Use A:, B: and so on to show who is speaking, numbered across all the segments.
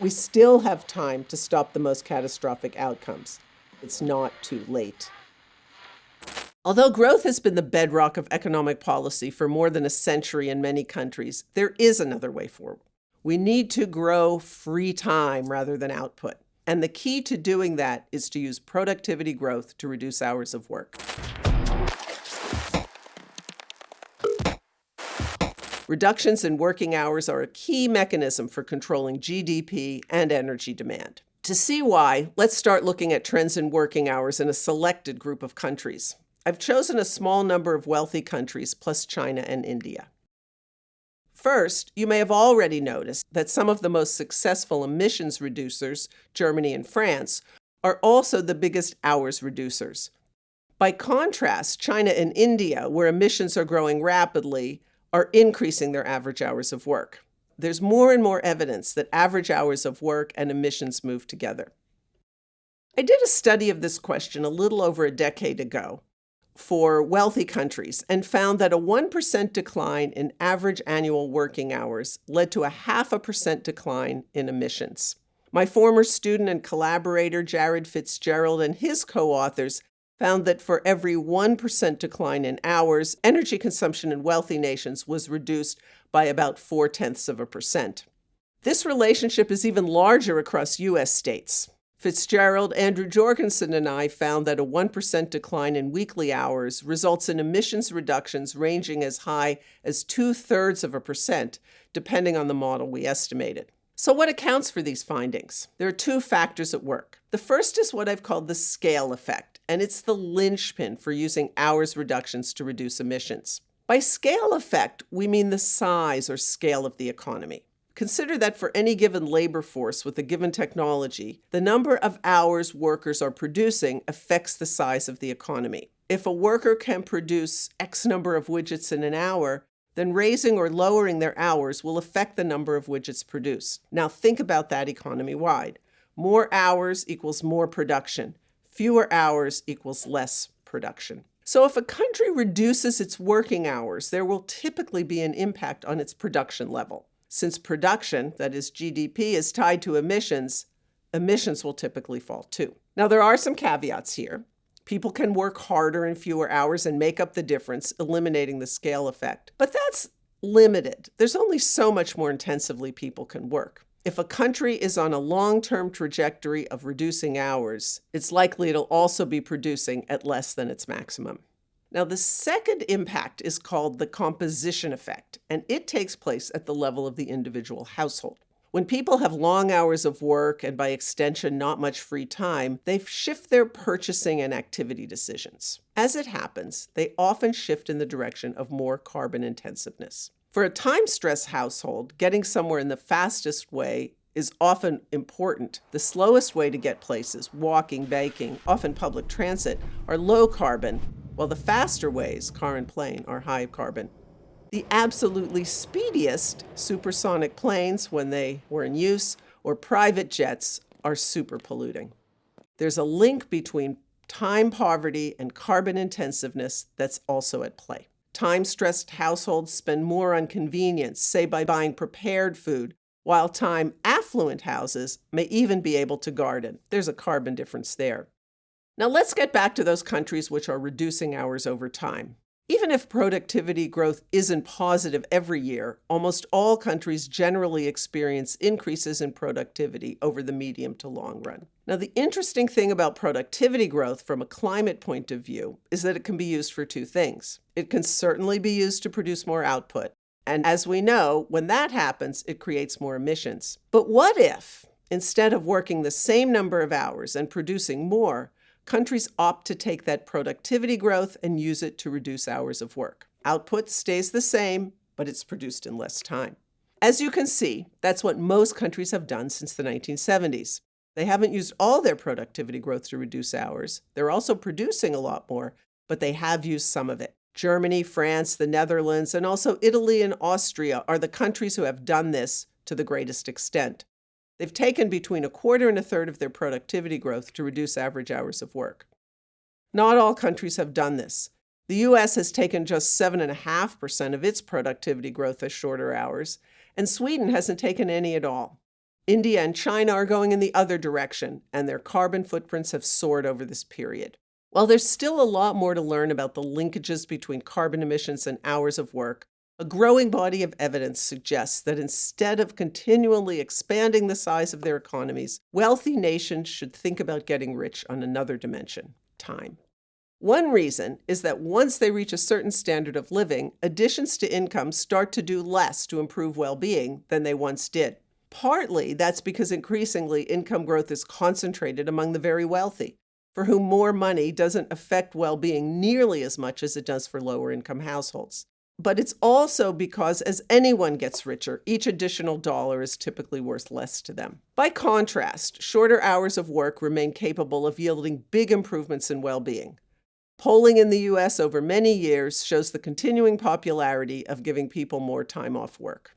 A: We still have time to stop the most catastrophic outcomes. It's not too late. Although growth has been the bedrock of economic policy for more than a century in many countries, there is another way forward. We need to grow free time rather than output. And the key to doing that is to use productivity growth to reduce hours of work. Reductions in working hours are a key mechanism for controlling GDP and energy demand. To see why, let's start looking at trends in working hours in a selected group of countries. I've chosen a small number of wealthy countries, plus China and India. First, you may have already noticed that some of the most successful emissions reducers, Germany and France, are also the biggest hours reducers. By contrast, China and India, where emissions are growing rapidly, are increasing their average hours of work. There's more and more evidence that average hours of work and emissions move together. I did a study of this question a little over a decade ago for wealthy countries and found that a 1% decline in average annual working hours led to a half a percent decline in emissions. My former student and collaborator, Jared Fitzgerald, and his co-authors found that for every 1% decline in hours, energy consumption in wealthy nations was reduced by about four-tenths of a percent. This relationship is even larger across U.S. states. Fitzgerald, Andrew Jorgenson, and I found that a 1% decline in weekly hours results in emissions reductions ranging as high as two-thirds of a percent, depending on the model we estimated. So what accounts for these findings? There are two factors at work. The first is what I've called the scale effect, and it's the linchpin for using hours reductions to reduce emissions. By scale effect, we mean the size or scale of the economy. Consider that for any given labor force with a given technology, the number of hours workers are producing affects the size of the economy. If a worker can produce X number of widgets in an hour, then raising or lowering their hours will affect the number of widgets produced. Now think about that economy-wide. More hours equals more production. Fewer hours equals less production. So if a country reduces its working hours, there will typically be an impact on its production level. Since production, that is GDP, is tied to emissions, emissions will typically fall too. Now there are some caveats here. People can work harder in fewer hours and make up the difference, eliminating the scale effect. But that's limited. There's only so much more intensively people can work. If a country is on a long-term trajectory of reducing hours, it's likely it'll also be producing at less than its maximum. Now, the second impact is called the composition effect, and it takes place at the level of the individual household. When people have long hours of work and by extension not much free time, they shift their purchasing and activity decisions. As it happens, they often shift in the direction of more carbon intensiveness. For a time-stressed household, getting somewhere in the fastest way is often important. The slowest way to get places, walking, biking, often public transit, are low carbon, while the faster ways, car and plane, are high carbon. The absolutely speediest supersonic planes, when they were in use, or private jets, are super polluting. There's a link between time poverty and carbon intensiveness that's also at play. Time-stressed households spend more on convenience, say by buying prepared food, while time affluent houses may even be able to garden. There's a carbon difference there. Now let's get back to those countries which are reducing hours over time. Even if productivity growth isn't positive every year, almost all countries generally experience increases in productivity over the medium to long run. Now, the interesting thing about productivity growth from a climate point of view is that it can be used for two things. It can certainly be used to produce more output. And as we know, when that happens, it creates more emissions. But what if, instead of working the same number of hours and producing more, countries opt to take that productivity growth and use it to reduce hours of work. Output stays the same, but it's produced in less time. As you can see, that's what most countries have done since the 1970s. They haven't used all their productivity growth to reduce hours. They're also producing a lot more, but they have used some of it. Germany, France, the Netherlands, and also Italy and Austria are the countries who have done this to the greatest extent. They've taken between a quarter and a third of their productivity growth to reduce average hours of work. Not all countries have done this. The US has taken just 7.5% of its productivity growth as shorter hours, and Sweden hasn't taken any at all. India and China are going in the other direction, and their carbon footprints have soared over this period. While there's still a lot more to learn about the linkages between carbon emissions and hours of work, a growing body of evidence suggests that instead of continually expanding the size of their economies, wealthy nations should think about getting rich on another dimension time. One reason is that once they reach a certain standard of living, additions to income start to do less to improve well being than they once did. Partly that's because increasingly income growth is concentrated among the very wealthy, for whom more money doesn't affect well being nearly as much as it does for lower income households. But it's also because as anyone gets richer, each additional dollar is typically worth less to them. By contrast, shorter hours of work remain capable of yielding big improvements in well being. Polling in the US over many years shows the continuing popularity of giving people more time off work.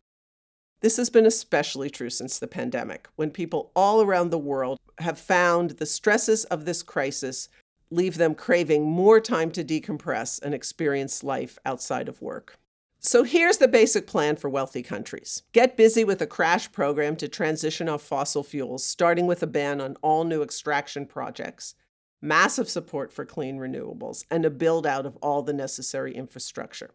A: This has been especially true since the pandemic, when people all around the world have found the stresses of this crisis leave them craving more time to decompress and experience life outside of work. So here's the basic plan for wealthy countries. Get busy with a crash program to transition off fossil fuels, starting with a ban on all new extraction projects, massive support for clean renewables, and a build out of all the necessary infrastructure.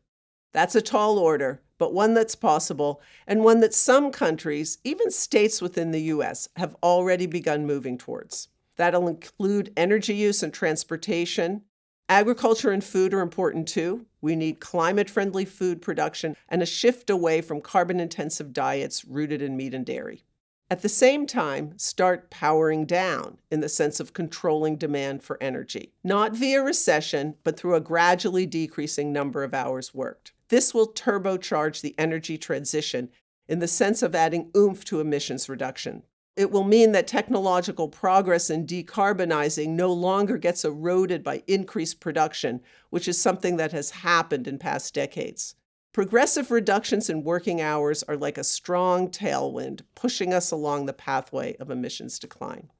A: That's a tall order, but one that's possible and one that some countries, even states within the US, have already begun moving towards. That'll include energy use and transportation. Agriculture and food are important too. We need climate friendly food production and a shift away from carbon intensive diets rooted in meat and dairy. At the same time, start powering down in the sense of controlling demand for energy, not via recession, but through a gradually decreasing number of hours worked. This will turbocharge the energy transition in the sense of adding oomph to emissions reduction. It will mean that technological progress in decarbonizing no longer gets eroded by increased production, which is something that has happened in past decades. Progressive reductions in working hours are like a strong tailwind pushing us along the pathway of emissions decline.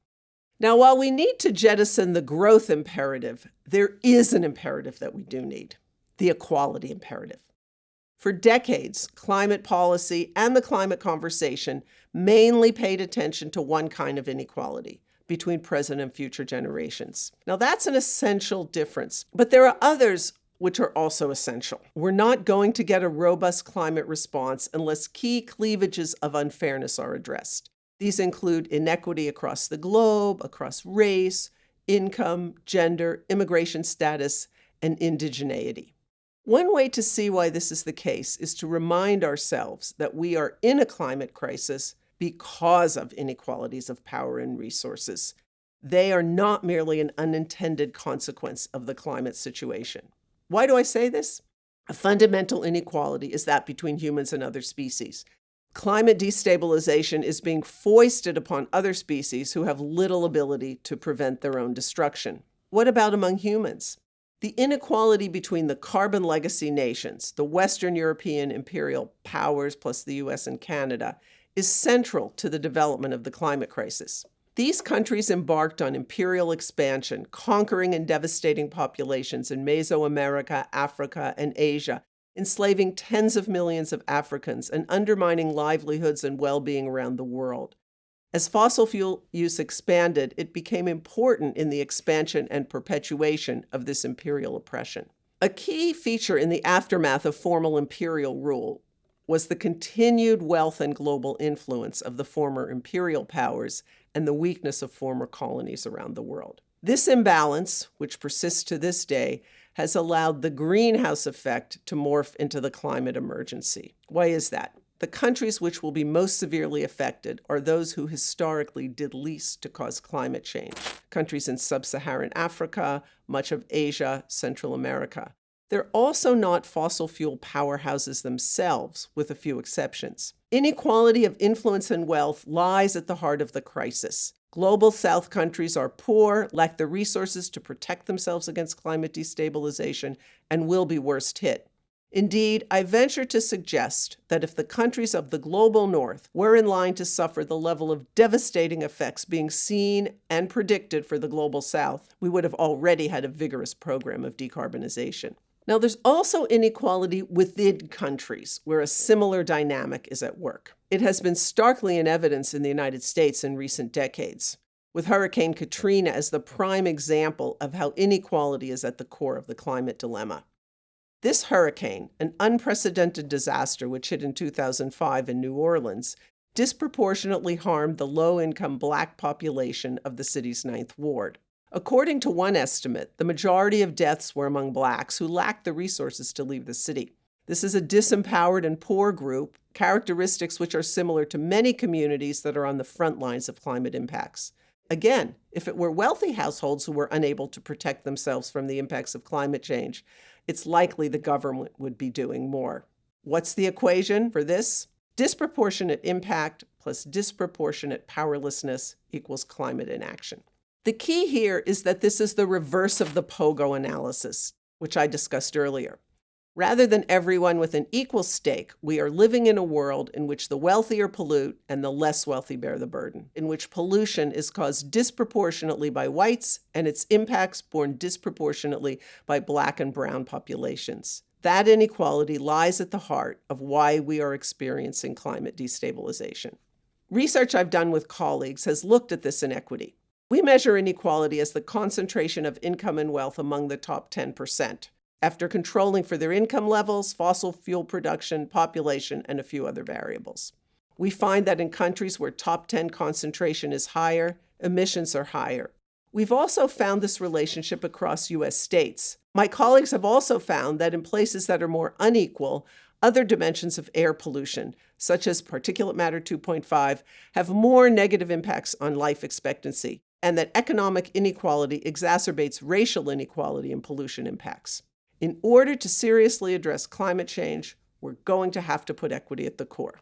A: Now, while we need to jettison the growth imperative, there is an imperative that we do need the equality imperative. For decades, climate policy and the climate conversation mainly paid attention to one kind of inequality between present and future generations. Now, that's an essential difference, but there are others which are also essential. We're not going to get a robust climate response unless key cleavages of unfairness are addressed. These include inequity across the globe, across race, income, gender, immigration status, and indigeneity. One way to see why this is the case is to remind ourselves that we are in a climate crisis because of inequalities of power and resources. They are not merely an unintended consequence of the climate situation. Why do I say this? A fundamental inequality is that between humans and other species. Climate destabilization is being foisted upon other species who have little ability to prevent their own destruction. What about among humans? The inequality between the carbon legacy nations, the Western European imperial powers plus the US and Canada, is central to the development of the climate crisis. These countries embarked on imperial expansion, conquering and devastating populations in Mesoamerica, Africa, and Asia, enslaving tens of millions of Africans and undermining livelihoods and well being around the world. As fossil fuel use expanded, it became important in the expansion and perpetuation of this imperial oppression. A key feature in the aftermath of formal imperial rule was the continued wealth and global influence of the former imperial powers and the weakness of former colonies around the world. This imbalance, which persists to this day, has allowed the greenhouse effect to morph into the climate emergency. Why is that? The countries which will be most severely affected are those who historically did least to cause climate change countries in sub Saharan Africa, much of Asia, Central America. They're also not fossil fuel powerhouses themselves, with a few exceptions. Inequality of influence and wealth lies at the heart of the crisis. Global South countries are poor, lack the resources to protect themselves against climate destabilization, and will be worst hit. Indeed, I venture to suggest that if the countries of the global north were in line to suffer the level of devastating effects being seen and predicted for the global south, we would have already had a vigorous program of decarbonization. Now, there's also inequality within countries where a similar dynamic is at work. It has been starkly in evidence in the United States in recent decades, with Hurricane Katrina as the prime example of how inequality is at the core of the climate dilemma. This hurricane, an unprecedented disaster which hit in 2005 in New Orleans, disproportionately harmed the low income black population of the city's Ninth Ward. According to one estimate, the majority of deaths were among blacks who lacked the resources to leave the city. This is a disempowered and poor group, characteristics which are similar to many communities that are on the front lines of climate impacts. Again, if it were wealthy households who were unable to protect themselves from the impacts of climate change, it's likely the government would be doing more. What's the equation for this? Disproportionate impact plus disproportionate powerlessness equals climate inaction. The key here is that this is the reverse of the POGO analysis, which I discussed earlier. Rather than everyone with an equal stake, we are living in a world in which the wealthier pollute and the less wealthy bear the burden, in which pollution is caused disproportionately by whites and its impacts borne disproportionately by black and brown populations. That inequality lies at the heart of why we are experiencing climate destabilization. Research I've done with colleagues has looked at this inequity. We measure inequality as the concentration of income and wealth among the top 10%, after controlling for their income levels, fossil fuel production, population, and a few other variables. We find that in countries where top 10 concentration is higher, emissions are higher. We've also found this relationship across U.S. states. My colleagues have also found that in places that are more unequal, other dimensions of air pollution, such as particulate matter 2.5, have more negative impacts on life expectancy, and that economic inequality exacerbates racial inequality and pollution impacts. In order to seriously address climate change, we're going to have to put equity at the core.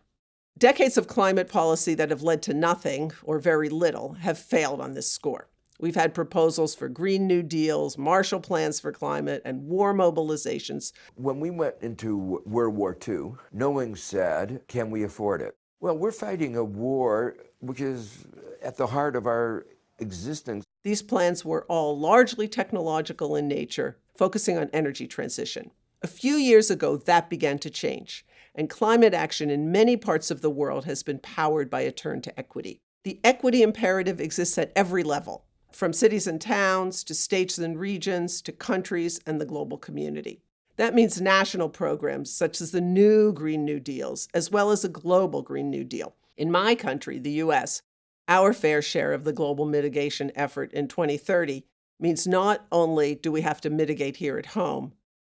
A: Decades of climate policy that have led to nothing or very little have failed on this score. We've had proposals for Green New Deals, Marshall Plans for Climate, and war mobilizations.
B: When we went into World War II, knowing said, can we afford it? Well, we're fighting a war which is at the heart of our existence.
A: These plans were all largely technological in nature, focusing on energy transition. A few years ago, that began to change, and climate action in many parts of the world has been powered by a turn to equity. The equity imperative exists at every level, from cities and towns to states and regions to countries and the global community. That means national programs such as the new Green New Deals, as well as a global Green New Deal. In my country, the US, our fair share of the global mitigation effort in 2030 means not only do we have to mitigate here at home,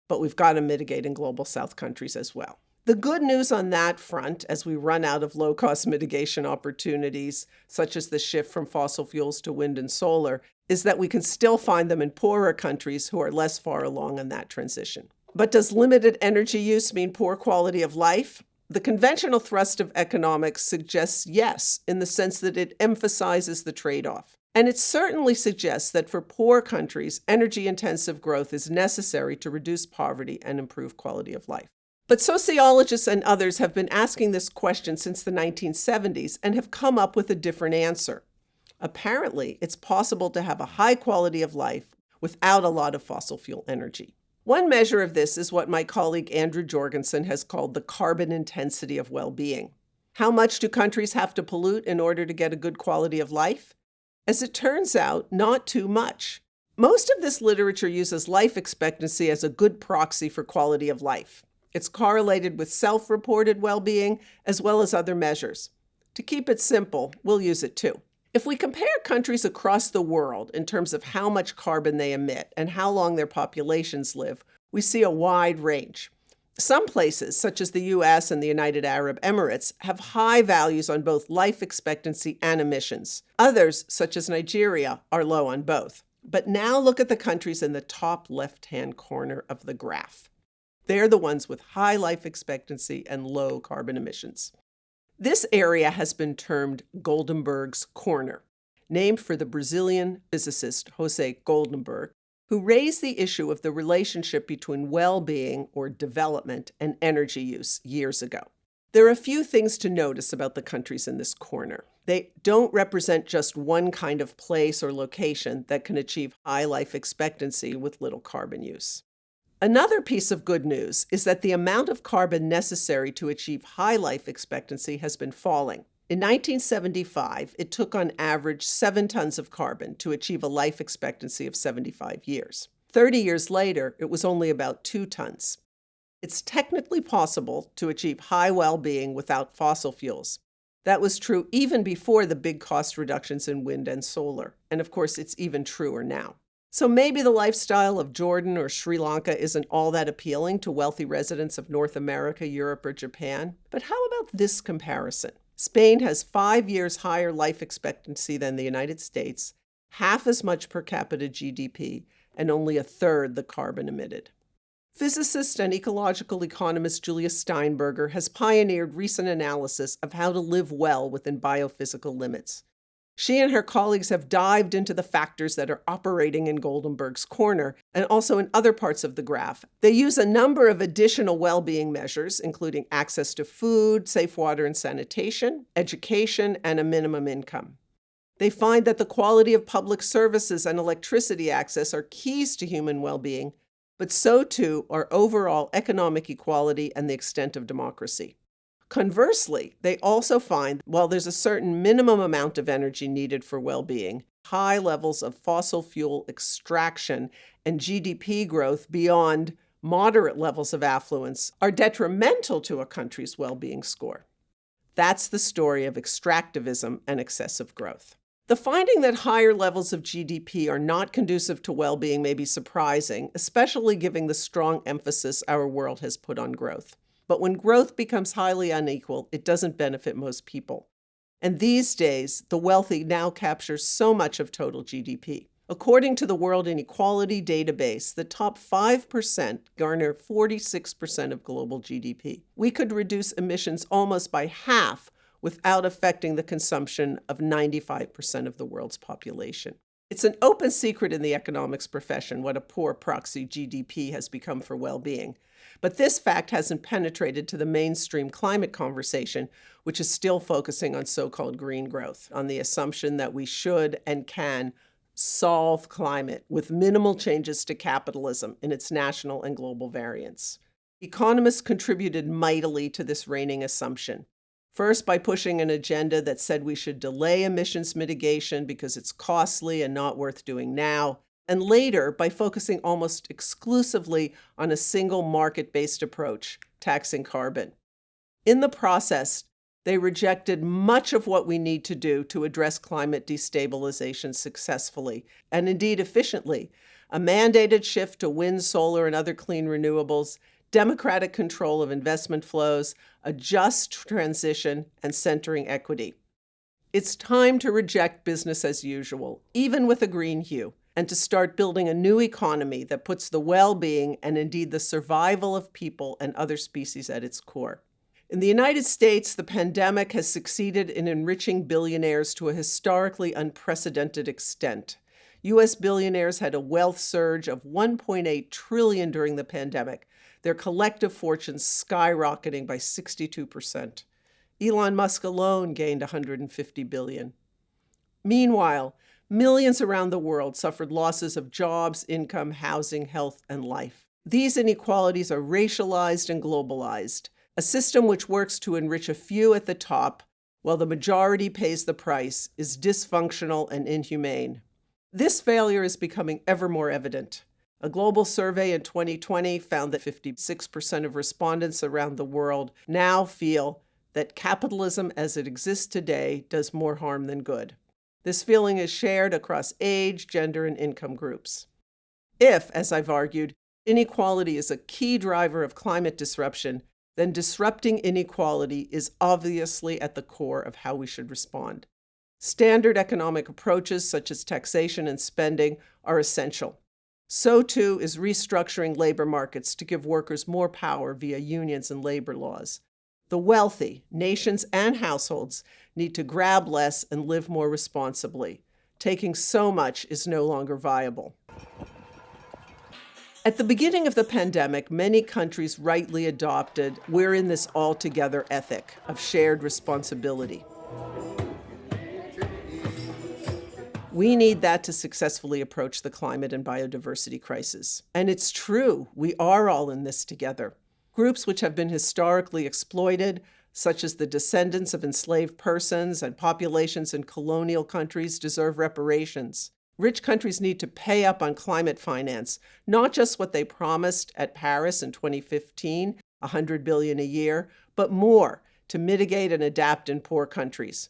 A: but we've got to mitigate in global south countries as well. The good news on that front, as we run out of low cost mitigation opportunities, such as the shift from fossil fuels to wind and solar, is that we can still find them in poorer countries who are less far along in that transition. But does limited energy use mean poor quality of life? The conventional thrust of economics suggests yes, in the sense that it emphasizes the trade off. And it certainly suggests that for poor countries, energy intensive growth is necessary to reduce poverty and improve quality of life. But sociologists and others have been asking this question since the 1970s and have come up with a different answer. Apparently, it's possible to have a high quality of life without a lot of fossil fuel energy. One measure of this is what my colleague Andrew Jorgenson has called the carbon intensity of well being. How much do countries have to pollute in order to get a good quality of life? As it turns out, not too much. Most of this literature uses life expectancy as a good proxy for quality of life. It's correlated with self reported well being as well as other measures. To keep it simple, we'll use it too. If we compare countries across the world in terms of how much carbon they emit and how long their populations live, we see a wide range. Some places, such as the US and the United Arab Emirates, have high values on both life expectancy and emissions. Others, such as Nigeria, are low on both. But now look at the countries in the top left hand corner of the graph. They're the ones with high life expectancy and low carbon emissions. This area has been termed Goldemberg's Corner, named for the Brazilian physicist Jose Goldenberg, who raised the issue of the relationship between well being or development and energy use years ago. There are a few things to notice about the countries in this corner. They don't represent just one kind of place or location that can achieve high life expectancy with little carbon use. Another piece of good news is that the amount of carbon necessary to achieve high life expectancy has been falling. In 1975, it took on average 7 tons of carbon to achieve a life expectancy of 75 years. 30 years later, it was only about 2 tons. It's technically possible to achieve high well being without fossil fuels. That was true even before the big cost reductions in wind and solar. And of course, it's even truer now. So maybe the lifestyle of Jordan or Sri Lanka isn't all that appealing to wealthy residents of North America, Europe, or Japan. But how about this comparison? Spain has five years higher life expectancy than the United States, half as much per capita GDP, and only a third the carbon emitted. Physicist and ecological economist Julia Steinberger has pioneered recent analysis of how to live well within biophysical limits. She and her colleagues have dived into the factors that are operating in Goldemberg's corner and also in other parts of the graph. They use a number of additional well being measures, including access to food, safe water and sanitation, education, and a minimum income. They find that the quality of public services and electricity access are keys to human well being, but so too are overall economic equality and the extent of democracy. Conversely, they also find while there's a certain minimum amount of energy needed for well being, high levels of fossil fuel extraction and GDP growth beyond moderate levels of affluence are detrimental to a country's well being score. That's the story of extractivism and excessive growth. The finding that higher levels of GDP are not conducive to well being may be surprising, especially given the strong emphasis our world has put on growth. But when growth becomes highly unequal, it doesn't benefit most people. And these days, the wealthy now capture so much of total GDP. According to the World Inequality Database, the top 5% garner 46% of global GDP. We could reduce emissions almost by half without affecting the consumption of 95% of the world's population. It's an open secret in the economics profession what a poor proxy GDP has become for well being. But this fact hasn't penetrated to the mainstream climate conversation, which is still focusing on so called green growth, on the assumption that we should and can solve climate with minimal changes to capitalism in its national and global variants. Economists contributed mightily to this reigning assumption. First, by pushing an agenda that said we should delay emissions mitigation because it's costly and not worth doing now. And later, by focusing almost exclusively on a single market based approach, taxing carbon. In the process, they rejected much of what we need to do to address climate destabilization successfully and indeed efficiently a mandated shift to wind, solar, and other clean renewables, democratic control of investment flows, a just transition, and centering equity. It's time to reject business as usual, even with a green hue, and to start building a new economy that puts the well being and indeed the survival of people and other species at its core. In the United States, the pandemic has succeeded in enriching billionaires to a historically unprecedented extent. U.S. billionaires had a wealth surge of 1.8 trillion during the pandemic, their collective fortunes skyrocketing by 62%. Elon Musk alone gained 150 billion. Meanwhile, millions around the world suffered losses of jobs, income, housing, health, and life. These inequalities are racialized and globalized, a system which works to enrich a few at the top while the majority pays the price is dysfunctional and inhumane. This failure is becoming ever more evident. A global survey in 2020 found that 56% of respondents around the world now feel that capitalism as it exists today does more harm than good. This feeling is shared across age, gender, and income groups. If, as I've argued, inequality is a key driver of climate disruption, then disrupting inequality is obviously at the core of how we should respond. Standard economic approaches such as taxation and spending are essential. So too is restructuring labor markets to give workers more power via unions and labor laws. The wealthy, nations and households, need to grab less and live more responsibly. Taking so much is no longer viable. At the beginning of the pandemic, many countries rightly adopted we're in this all together ethic of shared responsibility. We need that to successfully approach the climate and biodiversity crisis. And it's true, we are all in this together. Groups which have been historically exploited, such as the descendants of enslaved persons and populations in colonial countries, deserve reparations. Rich countries need to pay up on climate finance, not just what they promised at Paris in 2015, 100 billion a year, but more to mitigate and adapt in poor countries.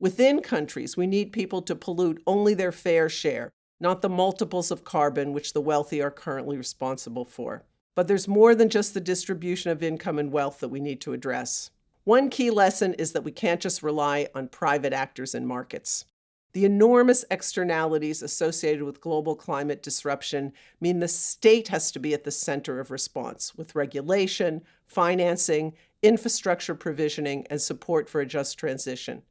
A: Within countries, we need people to pollute only their fair share, not the multiples of carbon which the wealthy are currently responsible for. But there's more than just the distribution of income and wealth that we need to address. One key lesson is that we can't just rely on private actors and markets. The enormous externalities associated with global climate disruption mean the state has to be at the center of response with regulation, financing, infrastructure provisioning, and support for a just transition.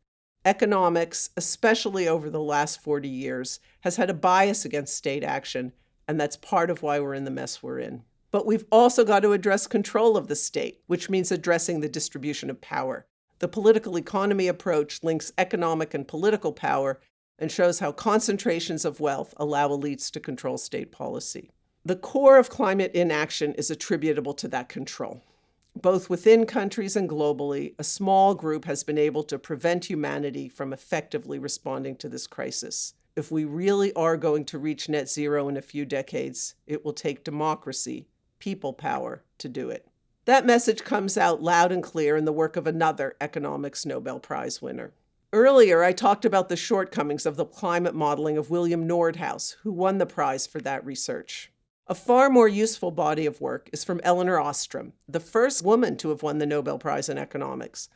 A: Economics, especially over the last 40 years, has had a bias against state action, and that's part of why we're in the mess we're in. But we've also got to address control of the state, which means addressing the distribution of power. The political economy approach links economic and political power and shows how concentrations of wealth allow elites to control state policy. The core of climate inaction is attributable to that control. Both within countries and globally, a small group has been able to prevent humanity from effectively responding to this crisis. If we really are going to reach net zero in a few decades, it will take democracy, people power, to do it. That message comes out loud and clear in the work of another economics Nobel Prize winner. Earlier, I talked about the shortcomings of the climate modeling of William Nordhaus, who won the prize for that research. A far more useful body of work is from Elinor Ostrom, the first woman to have won the Nobel Prize in Economics.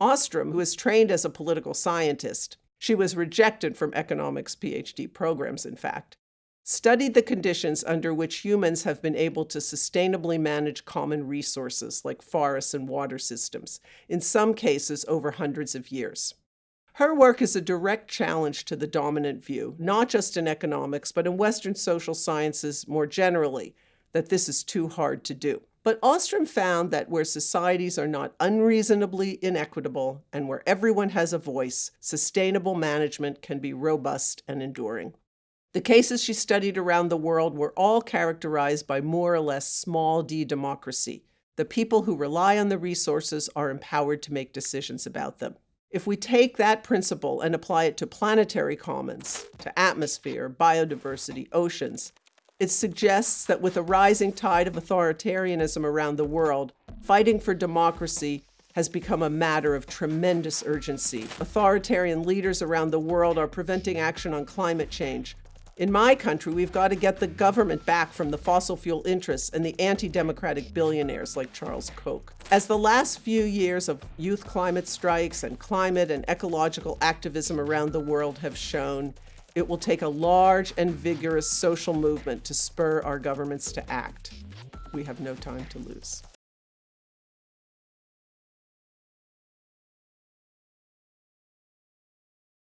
A: Ostrom, who is trained as a political scientist, she was rejected from economics PhD programs, in fact, studied the conditions under which humans have been able to sustainably manage common resources like forests and water systems, in some cases over hundreds of years. Her work is a direct challenge to the dominant view, not just in economics, but in Western social sciences more generally, that this is too hard to do. But Ostrom found that where societies are not unreasonably inequitable and where everyone has a voice, sustainable management can be robust and enduring. The cases she studied around the world were all characterized by more or less small d democracy. The people who rely on the resources are empowered to make decisions about them. If we take that principle and apply it to planetary commons, to atmosphere, biodiversity, oceans, it suggests that with a rising tide of authoritarianism around the world, fighting for democracy has become a matter of tremendous urgency. Authoritarian leaders around the world are preventing action on climate change, in my country, we've got to get the government back from the fossil fuel interests and the anti-democratic billionaires like Charles Koch. As the last few years of youth climate strikes and climate and ecological activism around the world have shown, it will take a large and vigorous social movement to spur our governments to act. We have no time to lose.